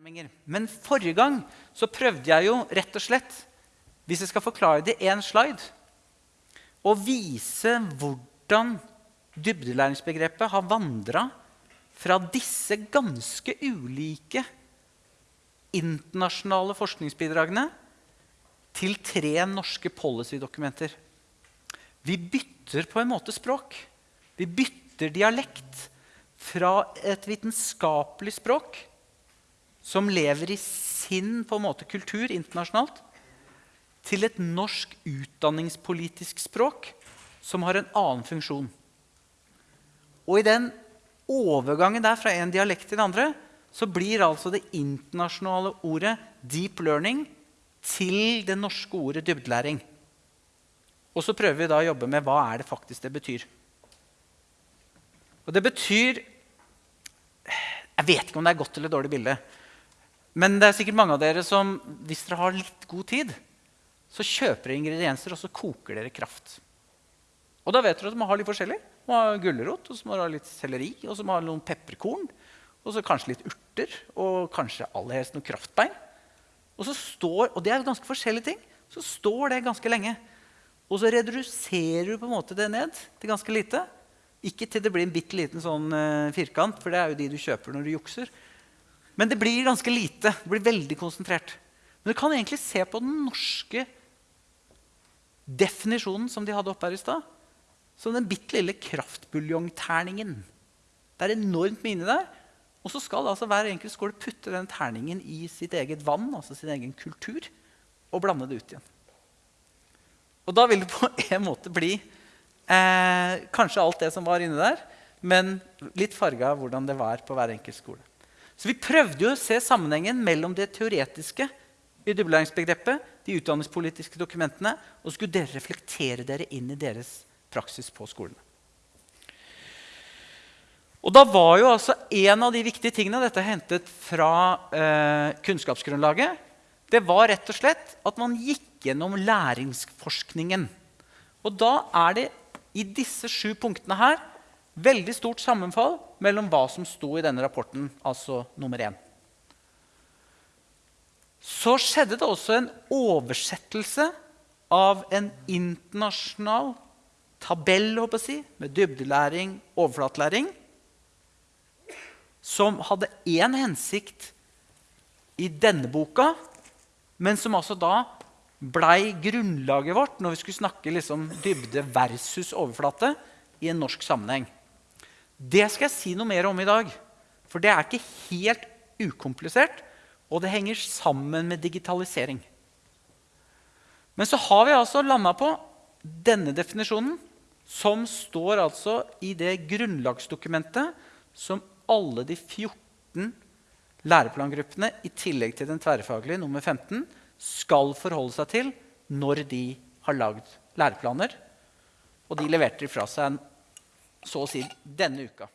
Men forrige gang så prøvde jeg jo rett og slett, hvis jeg skal forklare det i én slide, å vise hvordan dybdelæringsbegrepet har vandra fra disse ganske ulike internasjonale forskningsbidragene til tre norske policydokumenter. Vi bytter på en måte språk. Vi bytter dialekt fra et vitenskapelig språk som lever i sin på en måte, kultur internasjonalt, til et norsk utdanningspolitisk språk som har en annen funksjon. Og i den overgangen der fra en dialekt til den andre så blir altså det internasjonale ordet 'deep learning' til det norske ordet 'dybdelæring'. Og så prøver vi da å jobbe med hva er det faktisk det betyr. Og det betyr Jeg vet ikke om det er godt eller dårlig bilde. Men det er sikkert mange av dere som, hvis dere har litt god tid, så kjøper dere ingredienser og så koker dere kraft. Og da vet dere at man har litt forskjellig. Man har gulrot, og så må man ha litt selleri, og så må man ha noen pepperkorn. Og så kanskje litt urter, og kanskje aller helst noen kraftbein. Og, så står, og det er ganske forskjellige ting. Så står det ganske lenge. Og så reduserer du på en måte det ned til ganske lite. Ikke til det blir en bitte liten sånn uh, firkant, for det er jo de du kjøper når du jukser. Men det blir ganske lite. Det blir veldig konsentrert. Men du kan egentlig se på den norske definisjonen som de hadde oppe her i stad, som den bitte lille kraftbuljongterningen. Det er enormt mye inni der. Og så skal altså hver enkelt skole putte den terningen i sitt eget vann, altså sin egen kultur, og blande det ut igjen. Og da vil det på en måte bli eh, kanskje alt det som var inni der, men litt farga av hvordan det var på hver enkelt skole. Så vi prøvde jo å se sammenhengen mellom det teoretiske i dybdelæringsbegrepet, de utdanningspolitiske dokumentene, og skulle dere reflektere dere inn i deres praksis på skolene. Og da var jo altså En av de viktige tingene dette er hentet fra eh, kunnskapsgrunnlaget, det var rett og slett at man gikk gjennom læringsforskningen. Og da er det i disse sju punktene her veldig stort sammenfall mellom hva som sto i denne rapporten, altså nummer én. Så skjedde det også en oversettelse av en internasjonal tabell håper jeg, si, med dybdelæring, overflatelæring, som hadde én hensikt i denne boka, men som altså da blei grunnlaget vårt når vi skulle snakke liksom dybde versus overflate i en norsk sammenheng. Det skal jeg si noe mer om i dag. For det er ikke helt ukomplisert, og det henger sammen med digitalisering. Men så har vi altså landa på denne definisjonen, som står altså i det grunnlagsdokumentet som alle de 14 læreplangruppene i tillegg til den tverrfaglige nummer 15 skal forholde seg til når de har lagd læreplaner. Og de leverte de fra seg så å si denne uka.